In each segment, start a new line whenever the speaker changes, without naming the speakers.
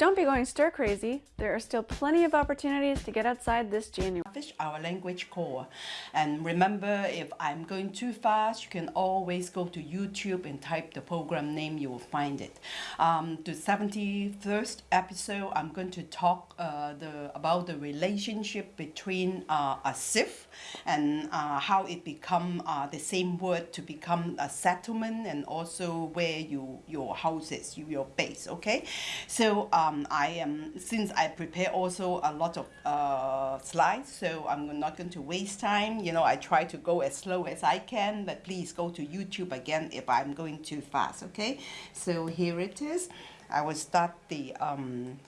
Don't be going stir crazy. There are still plenty of opportunities to get outside this January.
Our language core. And remember, if I'm going too fast, you can always go to YouTube and type the program name, you will find it. Um, the 71st episode, I'm going to talk uh, the, about the relationship between uh, a SIF and uh, how it become uh, the same word to become a settlement and also where you your house is, your base, okay? So um, I am, since I prepare also a lot of uh, slides, so I'm not going to waste time. You know, I try to go as slow as I can, but please go to YouTube again if I'm going too fast, okay? So here it is. I will start the um,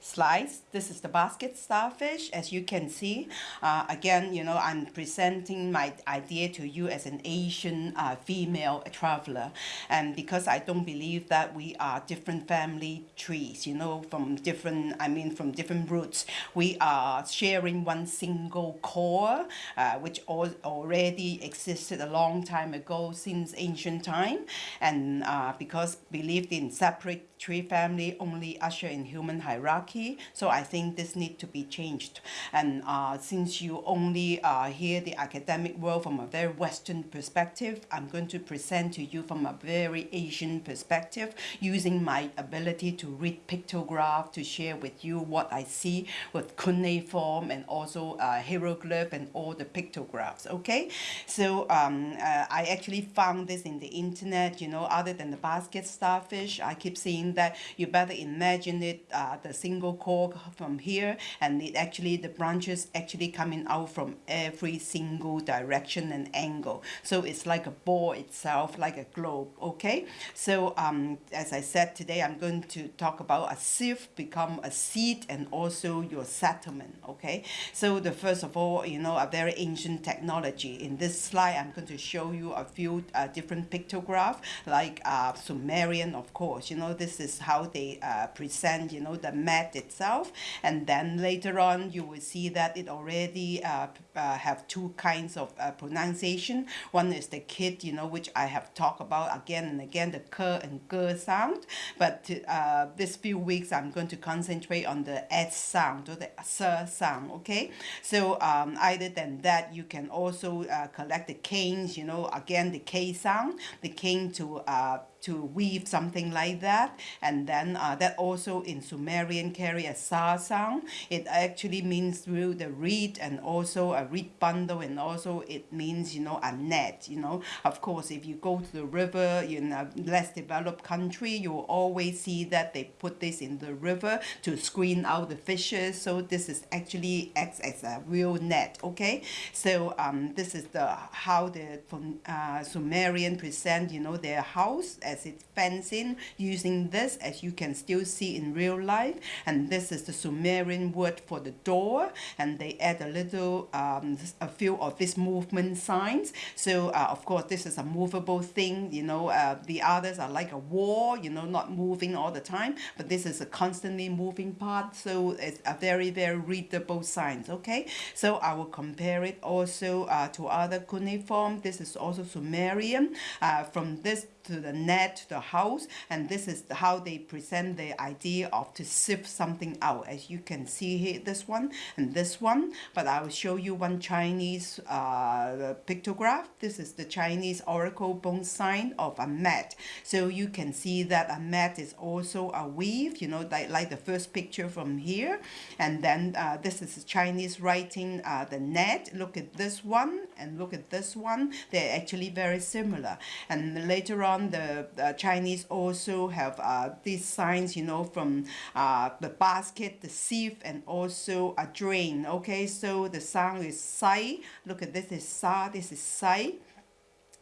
slice. This is the basket starfish, as you can see. Uh, again, you know, I'm presenting my idea to you as an Asian uh, female traveler. And because I don't believe that we are different family trees, you know, from different, I mean, from different roots, we are sharing one single core, uh, which al already existed a long time ago since ancient time. And uh, because believed in separate tree family only usher in human hierarchy. So I think this need to be changed. And uh, since you only uh, hear the academic world from a very Western perspective, I'm going to present to you from a very Asian perspective using my ability to read pictograph to share with you what I see with cuneiform and also uh, hieroglyph and all the pictographs, okay? So um, uh, I actually found this in the internet, you know, other than the basket starfish, I keep seeing that you better imagine it uh, the single core from here and it actually the branches actually coming out from every single direction and angle. So it's like a ball itself like a globe okay? So um, as I said today I'm going to talk about a sieve become a seed and also your settlement okay? So the first of all you know a very ancient technology. In this slide I'm going to show you a few uh, different pictograph like uh, Sumerian of course. You know this is how they uh, present, you know, the mat itself. And then later on, you will see that it already uh, uh, have two kinds of uh, pronunciation. One is the kid, you know, which I have talked about again and again, the k and g sound. But uh, this few weeks, I'm going to concentrate on the s sound or the s sound, okay? So um, other than that, you can also uh, collect the canes, you know, again, the k sound, the cane to uh, to weave something like that. And then uh, that also in Sumerian carry a sa sound. It actually means through the reed and also a reed bundle and also it means you know a net you know. Of course if you go to the river in a less developed country you will always see that they put this in the river to screen out the fishes. So this is actually acts as a real net okay? So um, this is the how the uh, Sumerian present you know their house as it fenced in using this as you can still see in real life. And this is the Sumerian word for the door. And they add a little um, a few of these movement signs. So uh, of course this is a movable thing you know uh, the others are like a wall you know not moving all the time. But this is a constantly moving part. So it's a very very readable signs okay? So I will compare it also uh, to other cuneiform. This is also Sumerian. Uh, from this to the net, to the house, and this is how they present the idea of to sift something out. As you can see here, this one and this one, but I will show you one Chinese uh, pictograph. This is the Chinese oracle bone sign of a mat. So you can see that a mat is also a weave, you know, like, like the first picture from here. And then uh, this is Chinese writing, uh, the net. Look at this one and look at this one. They're actually very similar. And later on, the, the Chinese also have uh, these signs, you know, from uh, the basket, the sieve, and also a drain. Okay, so the sound is sai. Look at this is sa, this is sai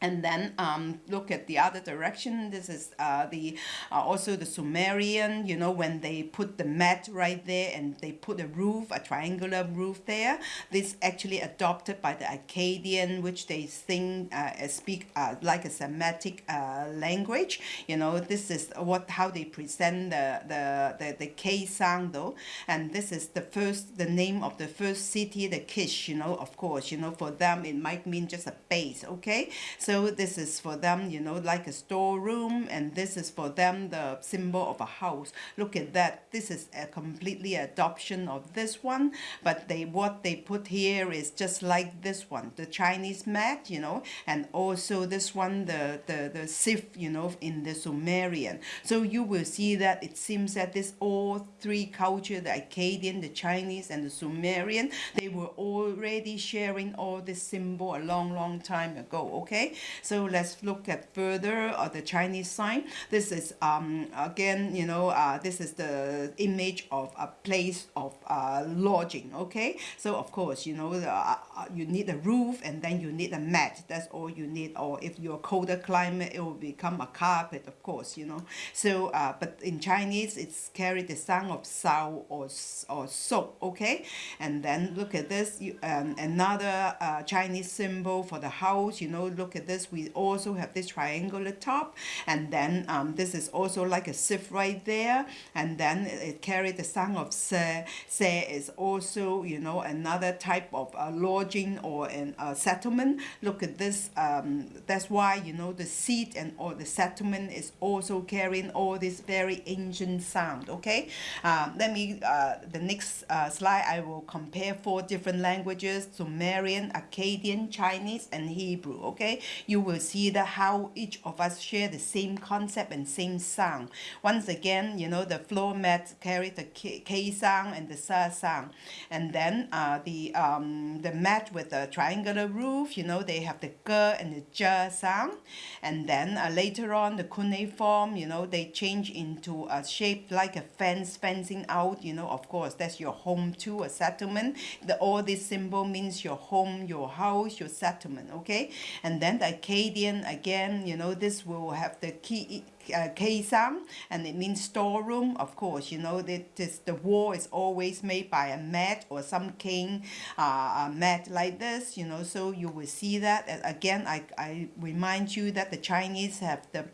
and then um, look at the other direction. This is uh, the uh, also the Sumerian you know when they put the mat right there and they put a roof a triangular roof there. This actually adopted by the Akkadian which they think uh, speak uh, like a Semitic uh, language. You know this is what how they present the the the, the K sound though. And this is the first the name of the first city the Kish you know of course. You know for them it might mean just a base okay? so So this is for them, you know, like a storeroom, and this is for them the symbol of a house. Look at that. This is a completely adoption of this one, but they what they put here is just like this one, the Chinese mat, you know, and also this one, the the the sif, you know, in the Sumerian. So you will see that it seems that this all three culture, the Akkadian, the Chinese, and the Sumerian, they were already sharing all this symbol a long, long time ago. Okay, so let's look at further uh, the Chinese sign. This is um again, you know, uh, this is the image of a place of uh, lodging. Okay, so of course, you know, uh, uh, you need a roof and then you need a mat. That's all you need. Or if you're colder climate, it will become a carpet, of course, you know. So, uh, but in Chinese, it's carried the sound of sao or or soap. Okay, and then look at this. You, um, another uh, Chinese symbol for the house. You know, look at this. We also have this triangular top, and then um, this is also like a sieve right there, and then it carried the sound of se. Se is also, you know, another type of uh, lodging or an uh, settlement. Look at this. Um, that's why you know the seat and or the settlement is also carrying all this very ancient sound. Okay, um, let me uh, the next uh, slide. I will compare four different languages: Sumerian, Akkadian, Chinese, and Hebrew. Okay, you will see that how each of us share the same concept and same sound. Once again, you know the floor mat carry the K, K sound and the Sa sound, and then uh, the um, the mat with the triangular roof. You know they have the G and the J sound, and then uh, later on the cuneiform. You know they change into a shape like a fence fencing out. You know of course that's your home too, a settlement. The all this symbol means your home, your house, your settlement. Okay, and then the Akkadian again. You know this will have the key uh, and it means storeroom. Of course, you know that this, the wall is always made by a mat or some cane uh, mat like this. You know, so you will see that. And again, I I remind you that the Chinese have the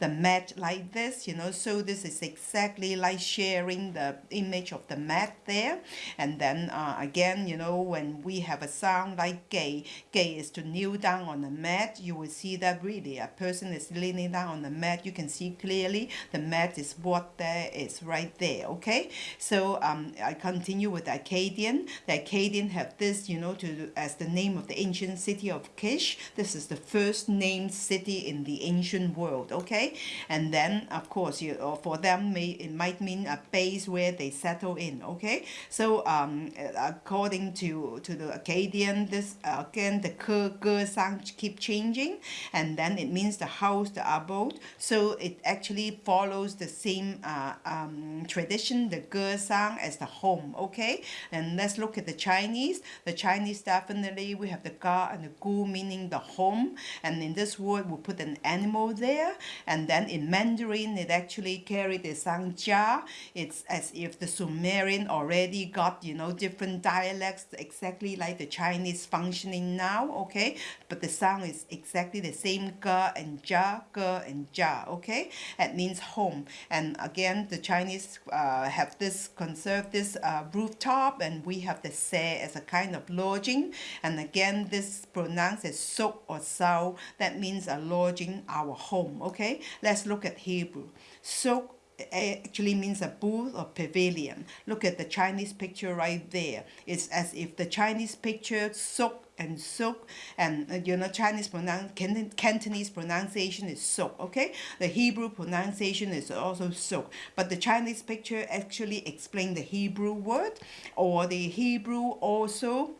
the mat like this you know so this is exactly like sharing the image of the mat there and then uh, again you know when we have a sound like gay gay is to kneel down on the mat you will see that really a person is leaning down on the mat you can see clearly the mat is what there is right there okay? So um, I continue with the Akkadian. The Akkadian have this you know to as the name of the ancient city of Kish. This is the first named city in the ancient world okay? And then of course you or for them may it might mean a base where they settle in okay? So um according to to the Akkadian this uh, again the ge sound keep changing. And then it means the house the abode. So it actually follows the same uh, um, tradition the ge sound as the home okay? And let's look at the Chinese. The Chinese definitely we have the ga and the gu meaning the home. And in this word we put an animal there. And then in Mandarin it actually carried the Sangjia. It's as if the Sumerian already got you know different dialects exactly like the Chinese functioning now okay? But the sound is exactly the same ga and ja ga and ja okay it means home. And again the Chinese uh, have this conserve this uh, rooftop and we have the se as a kind of lodging. And again this pronounced as sok or sao that means a lodging our home okay? Let's look at Hebrew. Sok actually means a booth or pavilion. Look at the Chinese picture right there. It's as if the Chinese picture sok and sok and uh, you know Chinese pronoun Cantonese pronunciation is sok okay? The Hebrew pronunciation is also sok but the Chinese picture actually explain the Hebrew word or the Hebrew also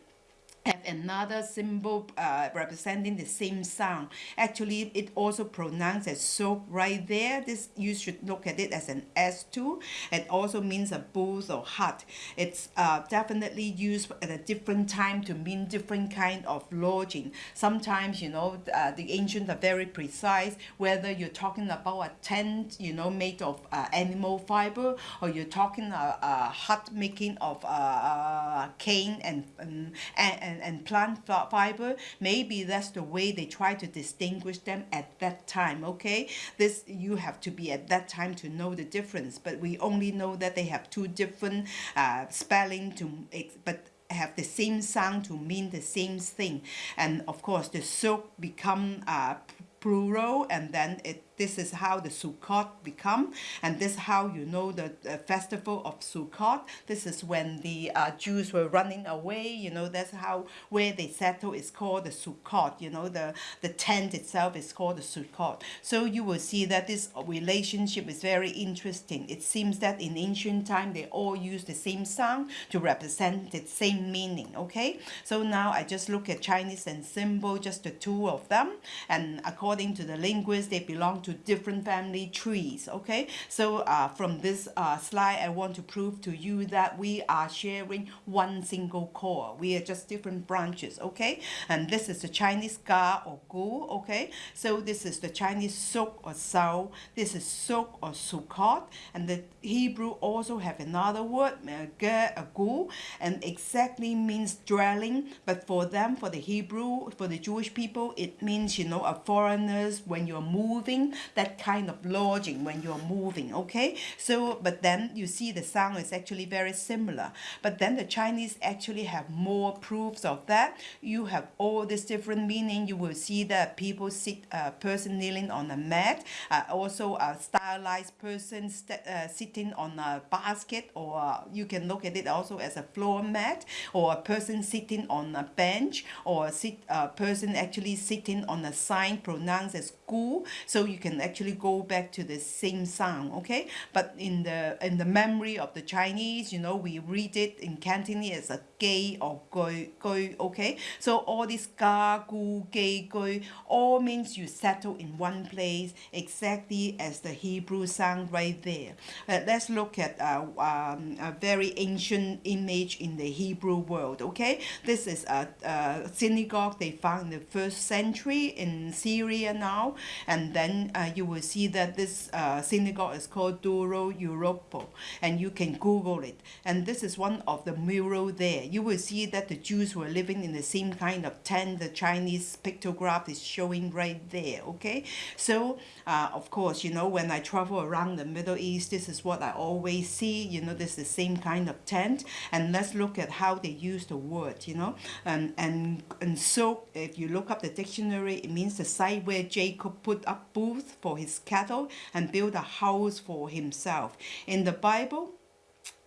another symbol uh, representing the same sound. Actually, it also pronounced as soap right there. This you should look at it as an S2. It also means a booth or hut. It's uh, definitely used at a different time to mean different kind of lodging. Sometimes, you know, uh, the ancients are very precise, whether you're talking about a tent, you know, made of uh, animal fiber, or you're talking a, a hut making of uh, uh, cane and, and, and and, and plant fiber maybe that's the way they try to distinguish them at that time okay this you have to be at that time to know the difference but we only know that they have two different uh, spelling to but have the same sound to mean the same thing. And of course, the Sukkot become uh, plural and then it this is how the Sukkot become and this is how you know the, the festival of Sukkot. This is when the uh, Jews were running away you know that's how where they settle is called the Sukkot you know the the tent itself is called the Sukkot. So you will see that this relationship is very interesting. It seems that in ancient time they all use the same sound to represent the same meaning okay? So now I just look at Chinese and symbol just the two of them and according to the linguist they belong to to different family trees okay? So uh, from this uh, slide I want to prove to you that we are sharing one single core. We are just different branches okay? And this is the Chinese ga or gu okay? So this is the Chinese suk or sao. This is suk or sukkot and the Hebrew also have another word ge a gu and exactly means dwelling. But for them for the Hebrew for the Jewish people it means you know a foreigners when you're moving that kind of lodging when you're moving okay? So but then you see the sound is actually very similar. But then the Chinese actually have more proofs of that. You have all this different meaning. You will see that people sit a uh, person kneeling on a mat uh, also a stylized person uh, sitting on a basket or you can look at it also as a floor mat or a person sitting on a bench or sit a person actually sitting on a sign pronounced as gu so you can actually go back to the same sound okay? But in the in the memory of the Chinese you know we read it in Cantonese as a gay or gui gui okay? So all these ga gu gay gui all means you settle in one place exactly as the Hebrew sound right there. Uh, let's look at uh, um, a very ancient image in the Hebrew world okay? This is a, a synagogue they found in the first century in Syria now and then uh, you will see that this uh, synagogue is called Duro Europo and you can google it. And this is one of the mural there. You will see that the Jews were living in the same kind of tent. The Chinese pictograph is showing right there okay? So uh, of course you know when I travel around the Middle East this is what I always see. You know this is the same kind of tent. And let's look at how they use the word you know? And and and so if you look up the dictionary it means the site where Jacob put up booth for his cattle and build a house for himself. In the Bible,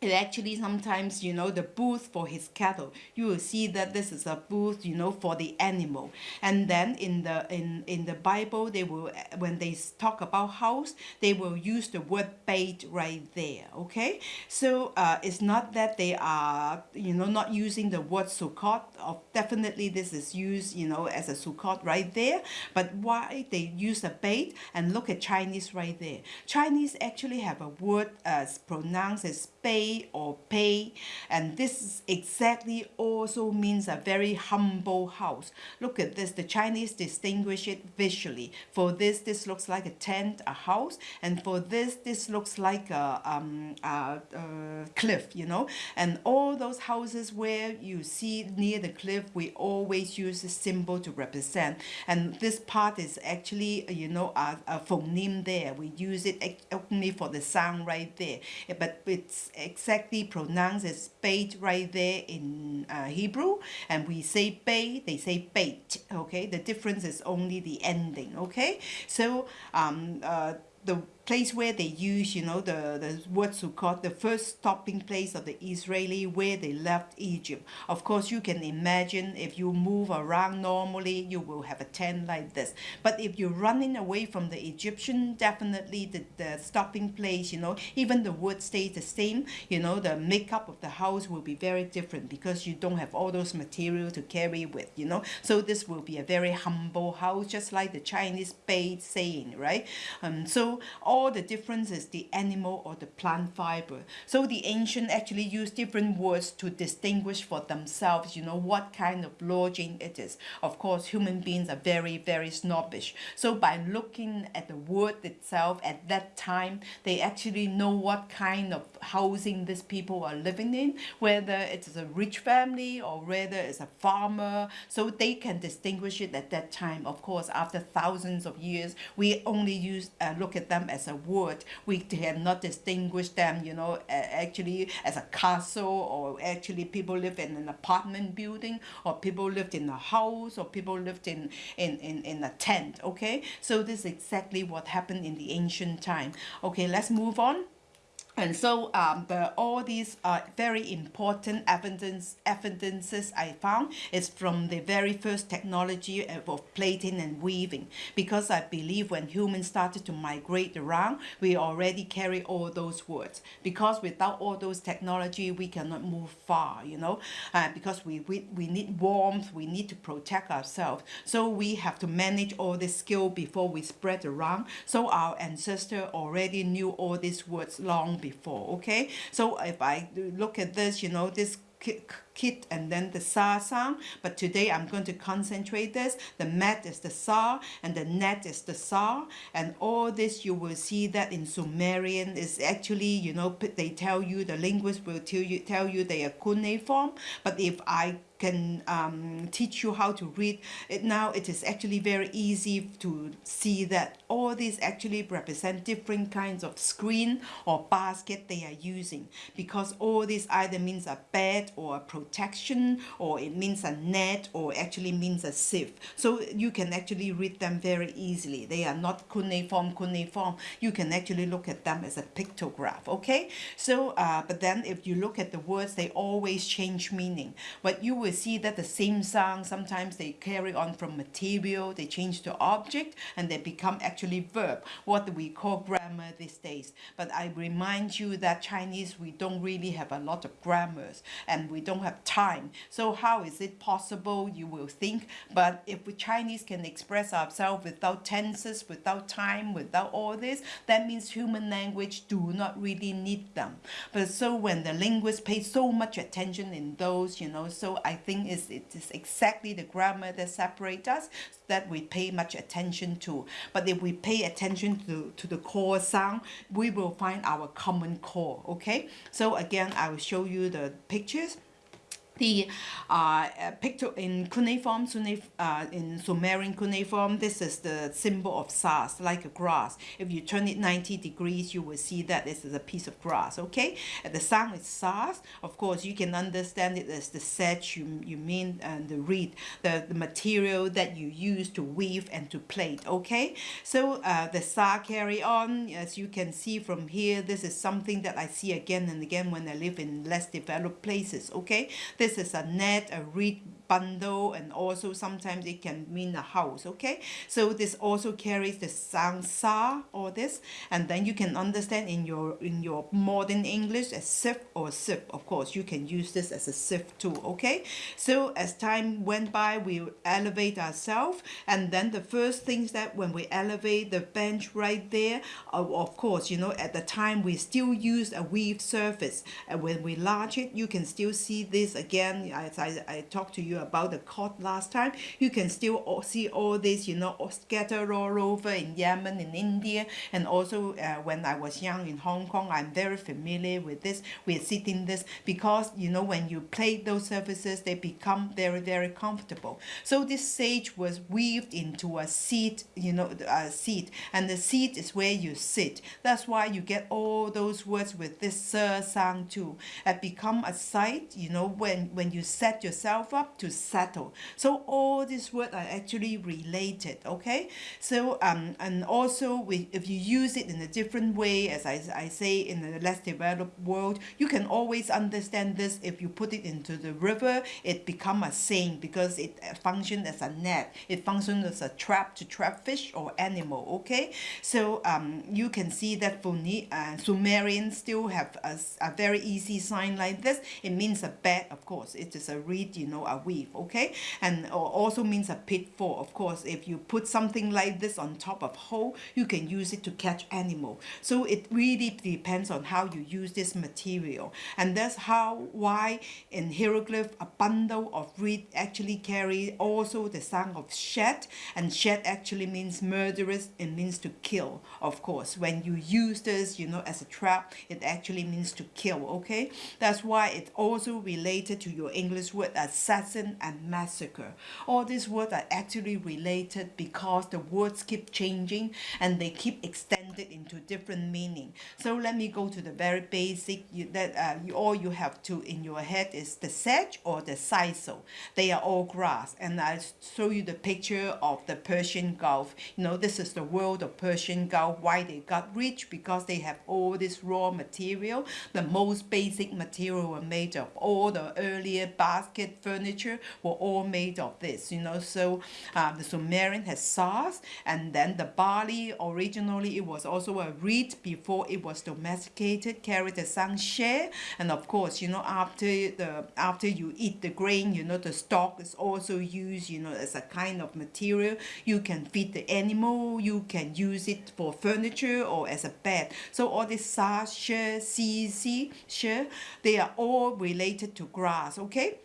it actually sometimes you know the booth for his cattle. You will see that this is a booth you know for the animal. And then in the in in the bible they will when they talk about house they will use the word bait right there okay? So uh, it's not that they are you know not using the word sukkot. Of definitely this is used you know as a sukkot right there. But why they use a bait? And look at chinese right there. Chinese actually have a word as pronounced as bait or pay. And this exactly also means a very humble house. Look at this the Chinese distinguish it visually. For this this looks like a tent a house. And for this this looks like a, um, a, a cliff you know? And all those houses where you see near the cliff we always use a symbol to represent. And this part is actually you know a, a phoneme there. We use it only for the sound right there. But it's exactly pronounced as bait right there in uh, Hebrew and we say bait they say bait okay? The difference is only the ending okay? So um, uh, the place where they use, you know, the, the word Sukkot, the first stopping place of the Israeli where they left Egypt. Of course, you can imagine if you move around normally, you will have a tent like this. But if you're running away from the Egyptian, definitely the, the stopping place, you know, even the wood stays the same, you know, the makeup of the house will be very different because you don't have all those material to carry with, you know. So this will be a very humble house, just like the Chinese bait saying, right? Um, so all the difference is the animal or the plant fiber. So the ancient actually used different words to distinguish for themselves, you know, what kind of lodging it is. Of course, human beings are very, very snobbish. So by looking at the word itself at that time, they actually know what kind of housing these people are living in, whether it's a rich family or whether it's a farmer. So they can distinguish it at that time. Of course, after thousands of years, we only use uh, look at them as as a word. We have cannot distinguish them, you know, actually as a castle or actually people live in an apartment building or people lived in a house or people lived in, in, in, in a tent, okay? So this is exactly what happened in the ancient time. Okay, let's move on and so um, the, all these are very important evidence evidences I found is from the very first technology of plating and weaving. Because I believe when humans started to migrate around we already carry all those words. Because without all those technology we cannot move far you know? Uh, because we, we we need warmth we need to protect ourselves. So we have to manage all this skill before we spread around. So our ancestor already knew all these words long before okay? So if I look at this you know this kit and then the sa sound but today I'm going to concentrate this. The mat is the sa and the net is the sa. And all this you will see that in Sumerian is actually you know they tell you the linguist will tell you tell you they are cuneiform. But if I can um, teach you how to read. It now it is actually very easy to see that all these actually represent different kinds of screen or basket they are using. Because all this either means a bed or a protection or it means a net or actually means a sieve. So you can actually read them very easily. They are not cuneiform cuneiform. You can actually look at them as a pictograph okay? So uh, but then if you look at the words they always change meaning. But you will see that the same sound sometimes they carry on from material they change to object and they become actually verb what we call grammar these days. But I remind you that Chinese we don't really have a lot of grammars and we don't have time. So how is it possible you will think. But if we Chinese can express ourselves without tenses without time without all this that means human language do not really need them. But so when the linguists pay so much attention in those you know so I think is it is exactly the grammar that separates us that we pay much attention to. But if we pay attention to, to the core sound, we will find our common core, okay? So again, I will show you the pictures the uh, picture in cuneiform, uh, in Sumerian cuneiform, this is the symbol of sas, like a grass. If you turn it 90 degrees, you will see that this is a piece of grass, okay? The sound is sas. Of course, you can understand it as the sedge you, you mean and the reed, the, the material that you use to weave and to plate, okay? So uh, the sa carry on, as you can see from here, this is something that I see again and again when I live in less developed places, okay? This is a net, a reed bundle and also sometimes it can mean a house okay? So this also carries the sound sa or this and then you can understand in your in your modern English as sif or sip. Of course you can use this as a sif too okay? So as time went by we elevate ourselves and then the first things that when we elevate the bench right there of course you know at the time we still use a weave surface. And when we large it you can still see this again. As I, I talked to you you about the court last time, you can still see all this, you know, scattered all over in Yemen, in India, and also uh, when I was young in Hong Kong, I'm very familiar with this, We're sitting this, because, you know, when you play those surfaces, they become very, very comfortable. So this sage was weaved into a seat, you know, a seat, and the seat is where you sit. That's why you get all those words with this sir sound too. It become a site, you know, when, when you set yourself up to settle. So all these words are actually related, okay? So, um, and also we, if you use it in a different way, as I, I say in a less developed world, you can always understand this if you put it into the river, it become a saying because it functions as a net. It functions as a trap to trap fish or animal, okay? So um, you can see that Phone uh, Sumerian still have a, a very easy sign like this. It means a bed, of course. It is a reed, you know, a okay? And also means a pitfall of course. If you put something like this on top of hole you can use it to catch animal. So it really depends on how you use this material. And that's how why in hieroglyph a bundle of reed actually carry also the sound of shed. And shed actually means murderous. It means to kill of course. When you use this you know as a trap it actually means to kill okay? That's why it's also related to your English word assassin and massacre. All these words are actually related because the words keep changing and they keep extended into different meaning. So let me go to the very basic you, that uh, you, all you have to in your head is the sedge or the sisal. They are all grass and I show you the picture of the Persian Gulf. You know this is the world of Persian Gulf. Why they got rich? Because they have all this raw material. The most basic material were made of all the earlier basket furniture were all made of this. You know. So uh, the Sumerian has sars and then the barley originally it was also a reed before it was domesticated carried the sun share and of course you know after the after you eat the grain you know the stalk is also used you know as a kind of material. You can feed the animal you can use it for furniture or as a bed. So all these sa share c c share they are all related to grass okay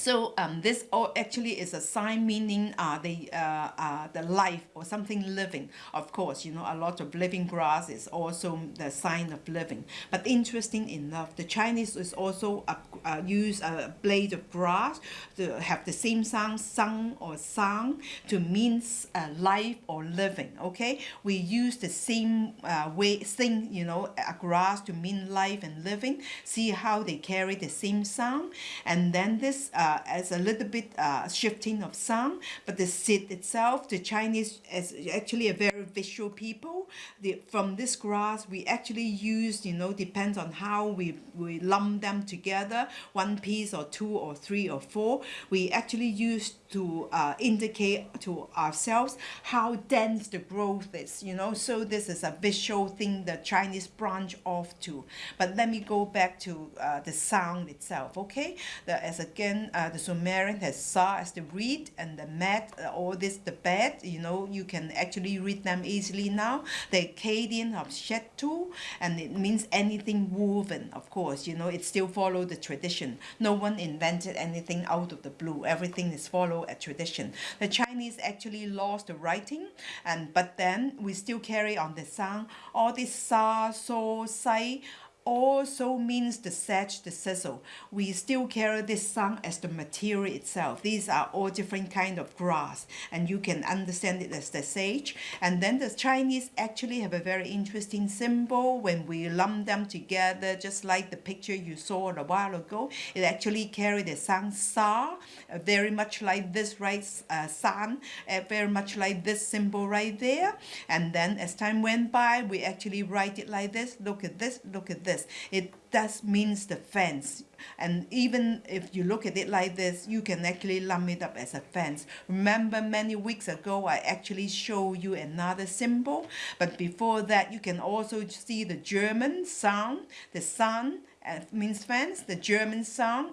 so um, this all actually is a sign meaning uh, the uh, uh, the life or something living. Of course you know a lot of living grass is also the sign of living. But interesting enough the Chinese is also uh, uh, use a blade of grass to have the same sound sung or sang to mean uh, life or living okay? We use the same uh, way sing you know a grass to mean life and living see how they carry the same sound. And then this uh, as a little bit uh, shifting of sound, but the seed itself, the Chinese is actually a very visual people. The, from this grass, we actually use, you know, depends on how we, we lump them together, one piece or two or three or four. We actually use to uh, indicate to ourselves how dense the growth is, you know. So this is a visual thing the Chinese branch off to. But let me go back to uh, the sound itself, okay? The, as again, uh, the Sumerian has sa as the reed and the mat, uh, all this the bed, you know, you can actually read them easily now. The Akkadian of Shetu, and it means anything woven, of course, you know, it still follow the tradition. No one invented anything out of the blue. Everything is follow a tradition. The Chinese actually lost the writing, and but then we still carry on the sound. All this sa, so, sai, also means the sedge, the sisal. We still carry this sound as the material itself. These are all different kind of grass and you can understand it as the sage. And then the Chinese actually have a very interesting symbol when we lump them together just like the picture you saw a while ago. It actually carry the sound sa, uh, very much like this right uh, uh, very much like this symbol right there. And then as time went by, we actually write it like this. Look at this, look at this this. It does means the fence. And even if you look at it like this, you can actually lump it up as a fence. Remember many weeks ago, I actually show you another symbol. But before that, you can also see the German sound, the sun, uh, means fence. The German sound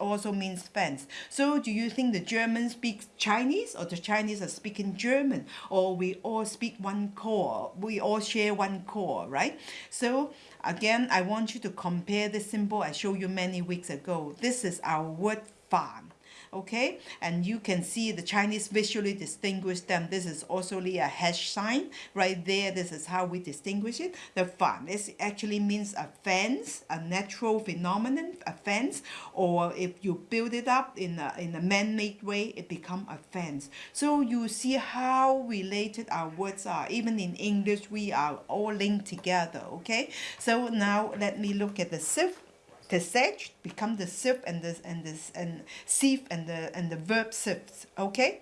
also means fence. So do you think the German speaks Chinese or the Chinese are speaking German? Or we all speak one core, we all share one core, right? So again, I want you to compare the symbol I showed you many weeks ago. This is our word farm okay? And you can see the Chinese visually distinguish them. This is also a hash sign. Right there this is how we distinguish it. The fan. This actually means a fence a natural phenomenon a fence. Or if you build it up in a, in a man-made way it become a fence. So you see how related our words are. Even in English we are all linked together okay? So now let me look at the sieve the sedge become the sieve and this and this and sieve and the and the verb sieves okay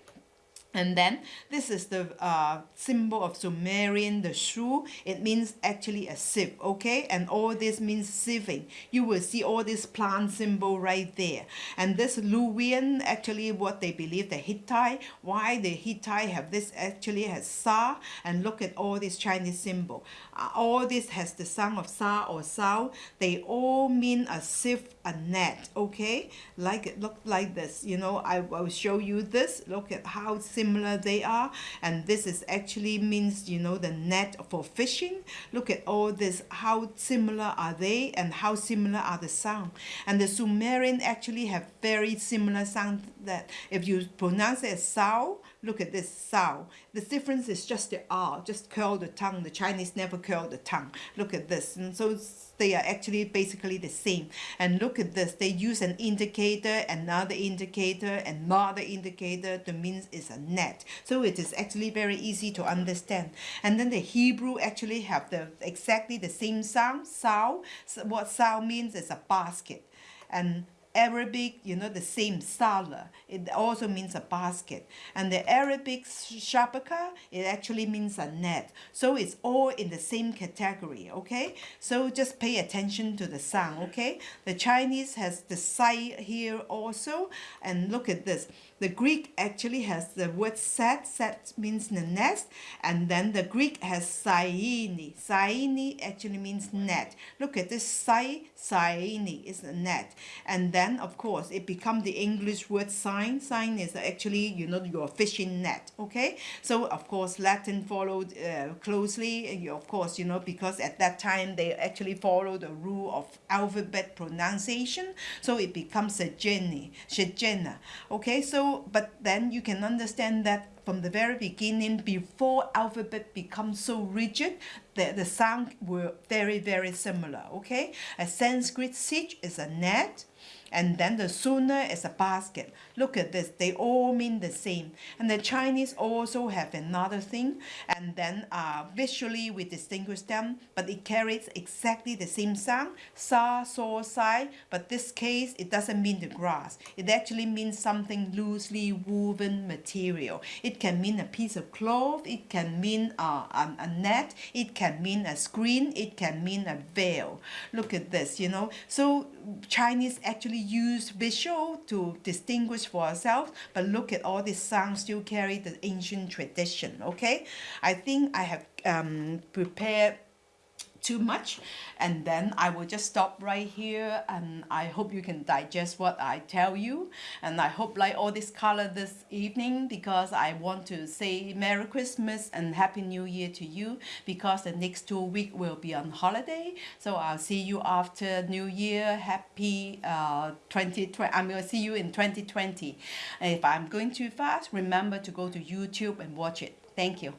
and then this is the uh, symbol of Sumerian, the shu. It means actually a sieve, okay? And all this means sieving. You will see all this plant symbol right there. And this Luwian, actually what they believe, the Hittite, why the Hittite have this actually has Sa. And look at all this Chinese symbol. Uh, all this has the sound of Sa or Sao. They all mean a sieve, a net, okay? Like it look like this. You know, I will show you this. Look at how simple similar they are and this is actually means you know the net for fishing. Look at all this how similar are they and how similar are the sound. And the Sumerian actually have very similar sound that if you pronounce it as sao look at this sao the difference is just the r just curl the tongue. The Chinese never curl the tongue. Look at this. And so they are actually basically the same. And look at this. They use an indicator another indicator another indicator. The means is a net. So it is actually very easy to understand. And then the Hebrew actually have the exactly the same sound sao so what sao means is a basket. And Arabic, you know, the same sala. It also means a basket. And the Arabic shabaka, it actually means a net. So it's all in the same category, okay? So just pay attention to the sound, okay? The Chinese has the sai here also. And look at this. The Greek actually has the word set. Set means the nest. And then the Greek has saini. Saini actually means net. Look at this sai, saini is a net. And then, of course, it becomes the English word sign. Sign is actually, you know, your fishing net, okay? So, of course, Latin followed uh, closely. Of course, you know, because at that time, they actually follow the rule of alphabet pronunciation. So it becomes a Jenny. Okay, so but then you can understand that from the very beginning before alphabet becomes so rigid the, the sound were very very similar okay? A sanskrit sich is a net and then the sooner is a basket. Look at this, they all mean the same. And the Chinese also have another thing, and then uh, visually we distinguish them, but it carries exactly the same sound, sa, so, sai, but this case it doesn't mean the grass. It actually means something loosely woven material. It can mean a piece of cloth, it can mean uh, a, a net, it can mean a screen, it can mean a veil. Look at this, you know. So Chinese actually use visual to distinguish for ourselves, but look at all these sounds still carry the ancient tradition, okay? I think I have um, prepared too much and then I will just stop right here and I hope you can digest what I tell you and I hope like all this color this evening because I want to say Merry Christmas and Happy New Year to you because the next two weeks will be on holiday. So I'll see you after New Year. Happy uh, 2020 I'm to see you in 2020 if I'm going too fast remember to go to YouTube and watch it. Thank you